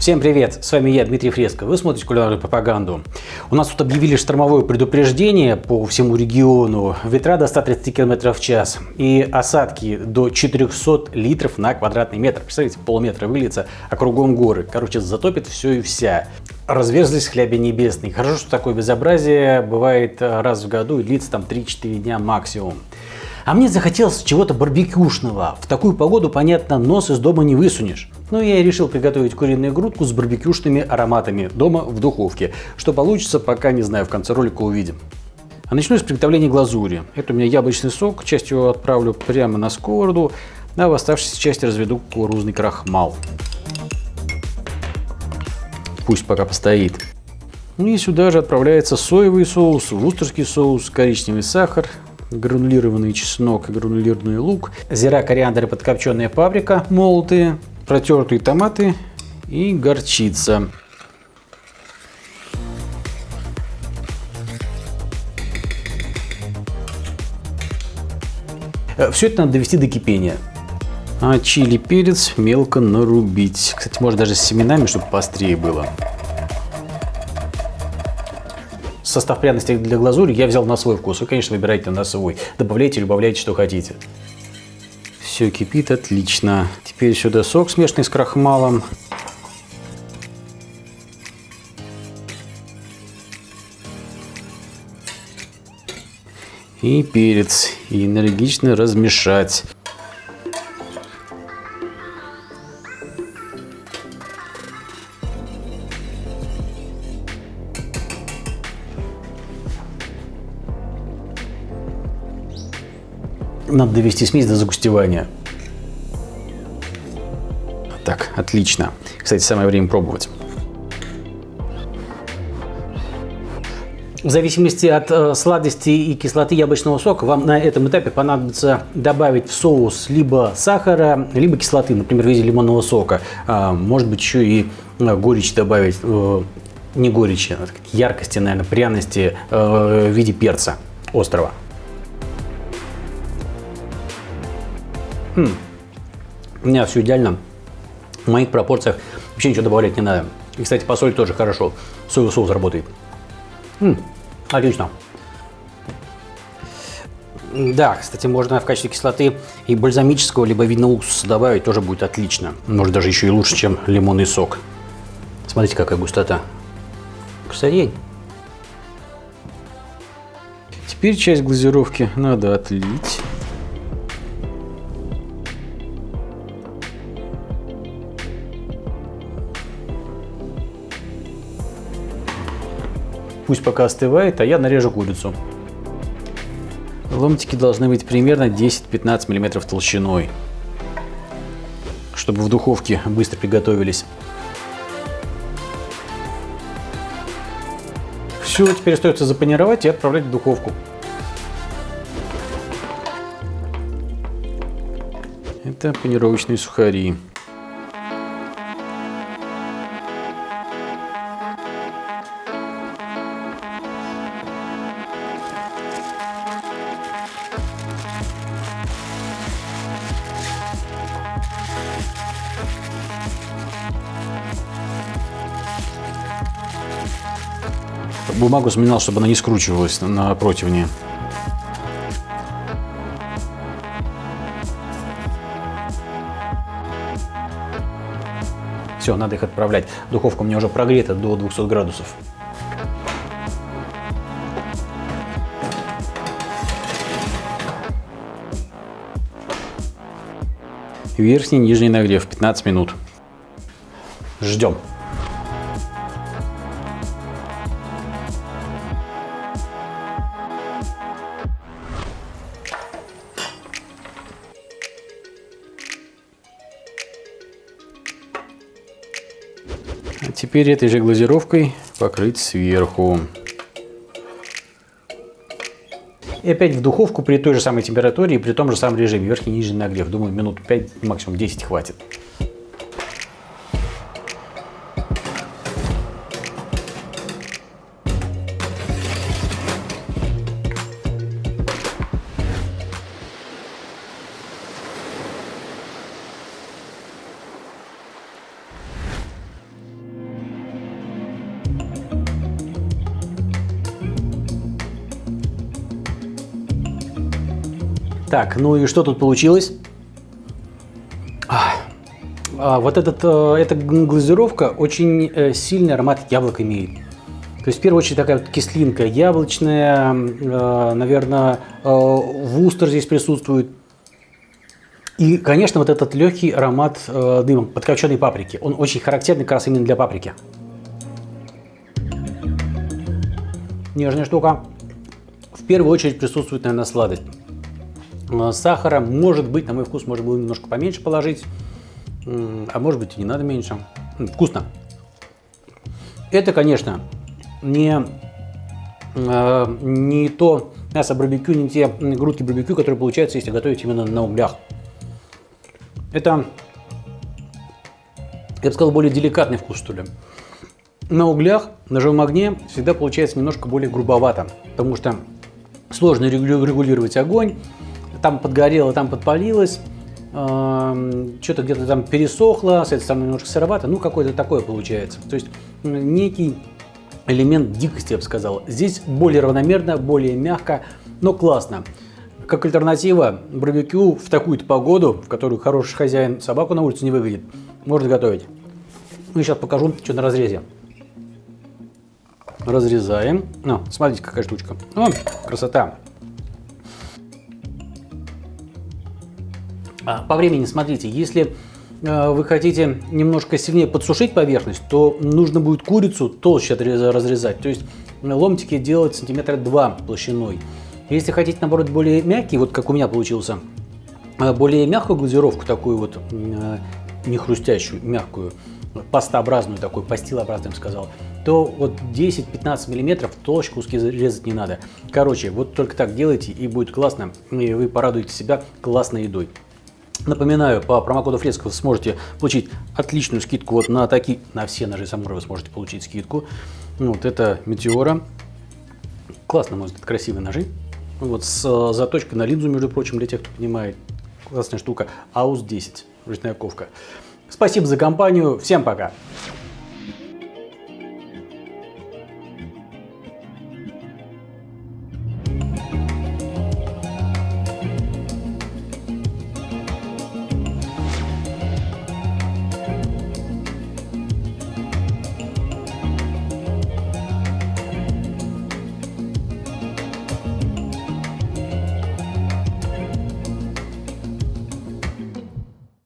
Всем привет, с вами я, Дмитрий Фреско. Вы смотрите кулинарную пропаганду. У нас тут объявили штормовое предупреждение по всему региону. Ветра до 130 км в час и осадки до 400 литров на квадратный метр. Представляете, полметра выльется, а кругом горы. Короче, затопит все и вся. Разверзлись хляби небесные. Хорошо, что такое безобразие бывает раз в году и длится там 3-4 дня максимум. А мне захотелось чего-то барбекюшного. В такую погоду, понятно, нос из дома не высунешь. Но я и решил приготовить куриную грудку с барбекюшными ароматами дома в духовке. Что получится, пока не знаю, в конце ролика увидим. А начну с приготовления глазури. Это у меня яблочный сок, часть его отправлю прямо на сковороду, а в оставшейся части разведу кукурузный крахмал. Пусть пока постоит. Ну и сюда же отправляется соевый соус, вустерский соус, коричневый сахар, гранулированный чеснок и гранулированный лук, зира, кориандр и подкопченая паприка молотые, протертые томаты и горчица. Все это надо довести до кипения. А чили перец мелко нарубить. Кстати, можно даже с семенами, чтобы пострее было состав пряностей для глазури я взял на свой вкус. Вы, конечно, выбирайте на свой. Добавляйте, добавляйте, что хотите. Все кипит отлично. Теперь сюда сок, смешанный с крахмалом. И перец. И энергично размешать. Надо довести смесь до загустевания. Так, отлично. Кстати, самое время пробовать. В зависимости от э, сладости и кислоты яблочного сока вам на этом этапе понадобится добавить в соус либо сахара, либо кислоты, например, в виде лимонного сока. А, может быть, еще и э, горечь добавить, э, не горечи, а яркости, наверное, пряности э, в виде перца острого. Хм. У меня все идеально. В моих пропорциях вообще ничего добавлять не надо. И, кстати, по соли тоже хорошо. Соевый соус работает. М отлично. Да, кстати, можно в качестве кислоты и бальзамического, либо винного уксуса добавить, тоже будет отлично. Может, даже еще и лучше, чем лимонный сок. Смотрите, какая густота. Красотень. Теперь часть глазировки надо отлить. Пусть пока остывает, а я нарежу курицу. Ломтики должны быть примерно 10-15 мм толщиной, чтобы в духовке быстро приготовились. Все, теперь остается запанировать и отправлять в духовку. Это панировочные сухари. Бумагу сминал, чтобы она не скручивалась на противне. Все, надо их отправлять. Духовка у меня уже прогрета до 200 градусов. Верхний, нижний нагрев 15 минут. Ждем. Теперь этой же глазировкой покрыть сверху. И опять в духовку при той же самой температуре и при том же самом режиме, верхний и нижний нагрев. Думаю, минут 5, максимум 10 хватит. Так, ну и что тут получилось? А, вот этот, э, эта глазировка очень э, сильный аромат яблок имеет. То есть, в первую очередь, такая вот кислинка яблочная, э, наверное, вустер здесь присутствует. И, конечно, вот этот легкий аромат дыма подкопченной паприки. Он очень характерный как раз именно для паприки. Нежная штука. В первую очередь присутствует, наверное, сладость. Сахара, может быть, на мой вкус, можно было немножко поменьше положить. А может быть и не надо меньше. Вкусно. Это, конечно, не, э, не то мясо барбекю, не те грудки барбекю, которые получаются, если готовить именно на углях. Это, я бы сказал, более деликатный вкус, что ли. На углях, на живом огне всегда получается немножко более грубовато, потому что сложно регулировать огонь, там подгорело, там подпалилось, что-то где-то там пересохло, с этой стороны немножко сыровато, ну какое-то такое получается. То есть некий элемент дикости, я бы сказал. Здесь более равномерно, более мягко, но классно. Как альтернатива барбекю в такую-то погоду, в которую хороший хозяин собаку на улице не выведет, можно готовить. Ну, сейчас покажу, что на разрезе. Разрезаем. Ну, смотрите, какая штучка. О, красота. По времени, смотрите, если э, вы хотите немножко сильнее подсушить поверхность, то нужно будет курицу толще разрезать, то есть ломтики делать сантиметра 2 толщиной. Если хотите, наоборот, более мягкий, вот как у меня получился, э, более мягкую глазировку, такую вот, э, не хрустящую, мягкую, пастообразную такую, пастилообразную, я бы сказал, то вот 10-15 миллиметров толще куски резать не надо. Короче, вот только так делайте и будет классно, и вы порадуете себя классной едой. Напоминаю, по промокоду Фреско вы сможете получить отличную скидку вот на такие, на все ножи Самура вы сможете получить скидку. Вот это Метеора. Классно, может быть, красивые ножи. Вот с э, заточкой на линзу, между прочим, для тех, кто понимает. Классная штука. АУС 10, ручная ковка. Спасибо за компанию. Всем пока.